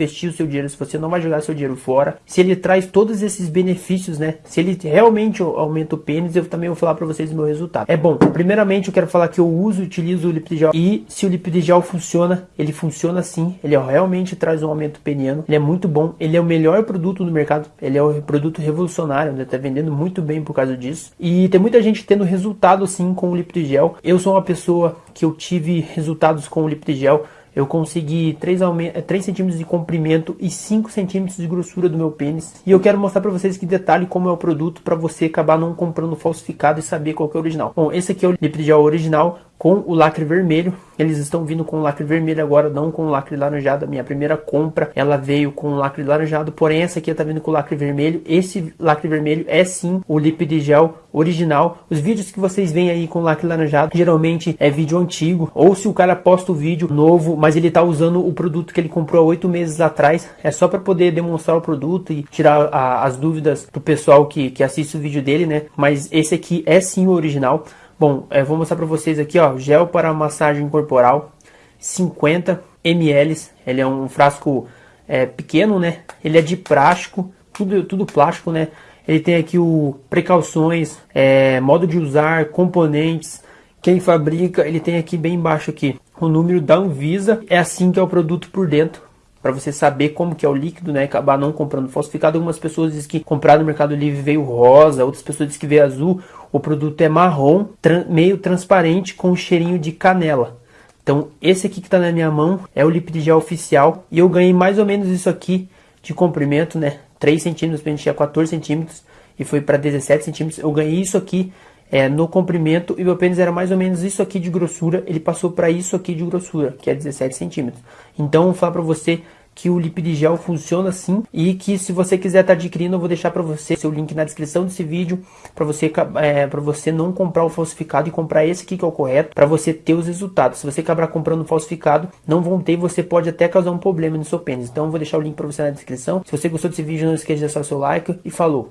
investir o seu dinheiro, se você não vai jogar seu dinheiro fora, se ele traz todos esses benefícios, né? Se ele realmente aumenta o pênis, eu também vou falar para vocês o meu resultado. É bom, primeiramente eu quero falar que eu uso e utilizo o Lipid e se o Lipid funciona, ele funciona sim, ele realmente traz um aumento peniano, ele é muito bom, ele é o melhor produto no mercado, ele é o produto revolucionário, né? Tá vendendo muito bem por causa disso. E tem muita gente tendo resultado sim com o Lipid Eu sou uma pessoa que eu tive resultados com o Lipid eu consegui 3, 3 centímetros de comprimento e 5 centímetros de grossura do meu pênis. E eu quero mostrar para vocês que detalhe como é o produto para você acabar não comprando falsificado e saber qual é o original. Bom, esse aqui é o Lipid original com o lacre vermelho. Eles estão vindo com o lacre vermelho agora, não com o lacre laranjado. A minha primeira compra, ela veio com o lacre laranjado, porém essa aqui está vindo com o lacre vermelho. Esse lacre vermelho é sim o Lipid Gel original. Os vídeos que vocês veem aí com lacre laranjado, geralmente é vídeo antigo, ou se o cara posta o vídeo novo, mas ele está usando o produto que ele comprou há oito meses atrás, é só para poder demonstrar o produto e tirar a, as dúvidas do pessoal que, que assiste o vídeo dele, né? Mas esse aqui é sim o original. Bom, é, vou mostrar para vocês aqui, ó, gel para massagem corporal, 50 ml. Ele é um frasco é, pequeno, né? Ele é de plástico, tudo, tudo plástico, né? Ele tem aqui o precauções, é, modo de usar, componentes, quem fabrica, ele tem aqui bem embaixo aqui o número da Anvisa. É assim que é o produto por dentro para você saber como que é o líquido, né? Acabar não comprando falsificado. Algumas pessoas dizem que comprar no Mercado Livre veio rosa, outras pessoas dizem que veio azul. O produto é marrom, tra meio transparente com um cheirinho de canela. Então, esse aqui que está na minha mão é o Lipid Gel oficial e eu ganhei mais ou menos isso aqui de comprimento, né? 3 centímetros, para tinha 14 centímetros e foi para 17 centímetros. Eu ganhei isso aqui é, no comprimento e meu pênis era mais ou menos isso aqui de grossura, ele passou para isso aqui de grossura, que é 17 centímetros. Então, vou falar para você que o Lipid Gel funciona assim e que se você quiser estar tá adquirindo, eu vou deixar para você seu link na descrição desse vídeo para você é, para você não comprar o falsificado e comprar esse aqui que é o correto para você ter os resultados. Se você acabar comprando falsificado, não vão ter, você pode até causar um problema no seu pênis. Então eu vou deixar o link para você na descrição. Se você gostou desse vídeo, não esqueça de deixar seu like e falou.